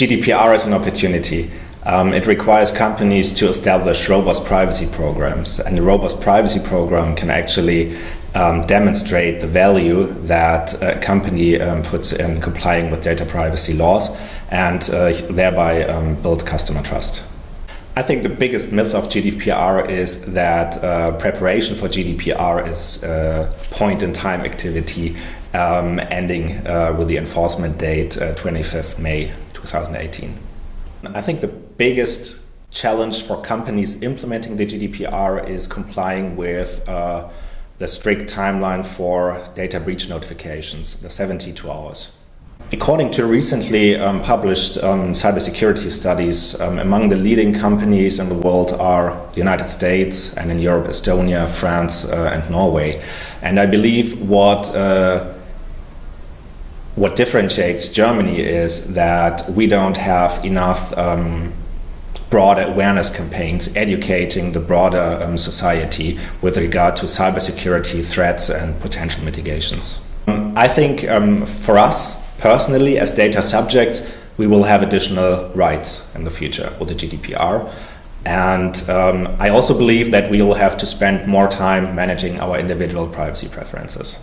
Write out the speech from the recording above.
GDPR is an opportunity. Um, it requires companies to establish robust privacy programs, and the robust privacy program can actually um, demonstrate the value that a company um, puts in complying with data privacy laws and uh, thereby um, build customer trust. I think the biggest myth of GDPR is that uh, preparation for GDPR is a point in time activity um, ending uh, with the enforcement date uh, 25th May 2018. I think the biggest challenge for companies implementing the GDPR is complying with uh, the strict timeline for data breach notifications, the 72 hours. According to recently um, published um, cybersecurity studies, um, among the leading companies in the world are the United States and in Europe, Estonia, France, uh, and Norway. And I believe what uh, what differentiates Germany is that we don't have enough um, broader awareness campaigns educating the broader um, society with regard to cybersecurity threats and potential mitigations. Um, I think for us personally as data subjects we will have additional rights in the future with the GDPR and um, I also believe that we will have to spend more time managing our individual privacy preferences.